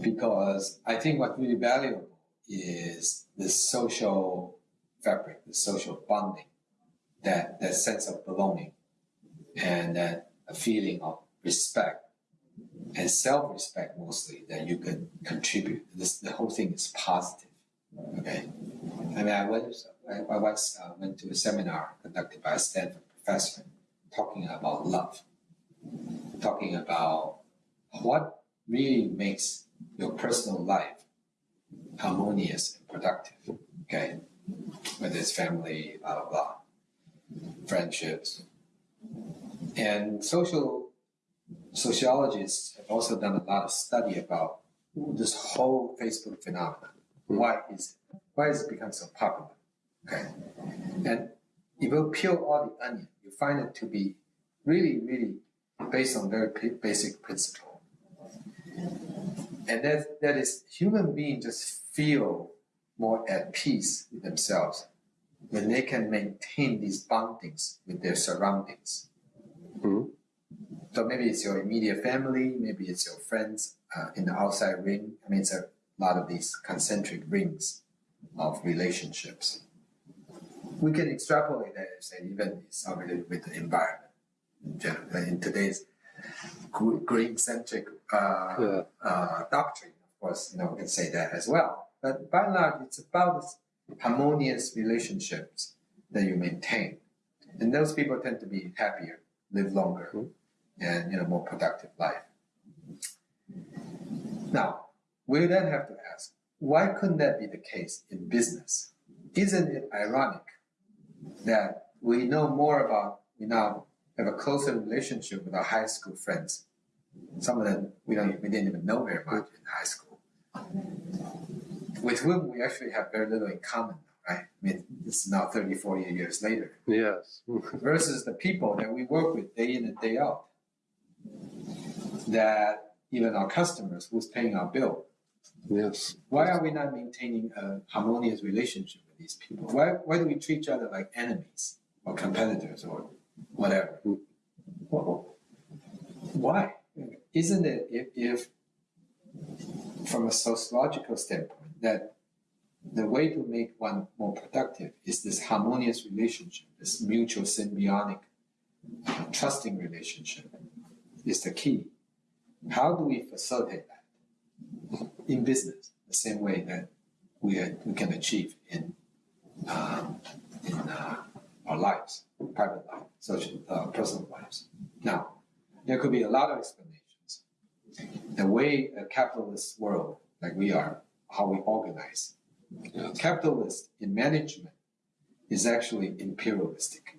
because I think what's really valuable is the social fabric, the social bonding, that, that sense of belonging, and that a feeling of respect and self-respect mostly that you can contribute. This the whole thing is positive. Okay, I mean I I once uh, went to a seminar conducted by a Stanford professor talking about love, talking about what really makes your personal life harmonious and productive. Okay, whether it's family, blah blah blah, friendships, and social sociologists have also done a lot of study about this whole Facebook phenomenon. Hmm. Why is it? Why has it become so popular? Okay, and if you peel all the onion, you find it to be really, really based on very basic principle, and that that is human beings just feel more at peace with themselves when they can maintain these bondings with their surroundings. Mhm. So maybe it's your immediate family, maybe it's your friends uh, in the outside ring. I mean, it's a lot of these concentric rings of relationships. We can extrapolate that and say even it's not related with the environment in general. In today's green-centric uh, Yeah. uh, doctrine, of course, you know, we can say that as well. But by and large, it's about harmonious relationships that you maintain. And those people tend to be happier, live longer, and you know, more productive life. Now, we then have to ask, why couldn't that be the case in business? Isn't it ironic that we know more about, we now have a closer relationship with our high school friends? Some of them we don't, we didn't even know very much in high school, with whom we actually have very little in common, right? I mean, it's now 30, 40 years later Yes. versus the people that we work with day in and day out. That even our customers who's paying our bill. Yes. Why are we not maintaining a harmonious relationship with these people? Why, why do we treat each other like enemies or competitors or whatever? Well, why? Isn't it if, if from a sociological standpoint that the way to make one more productive is this harmonious relationship, this mutual symbiotic, uh, trusting relationship is the key. How do we facilitate that in business the same way that we, are, we can achieve in, um, in uh, our lives, private life, social, uh, personal lives? Now, there could be a lot of explanations. The way a capitalist world, like we are, how we organize, Yes. capitalist in management is actually imperialistic.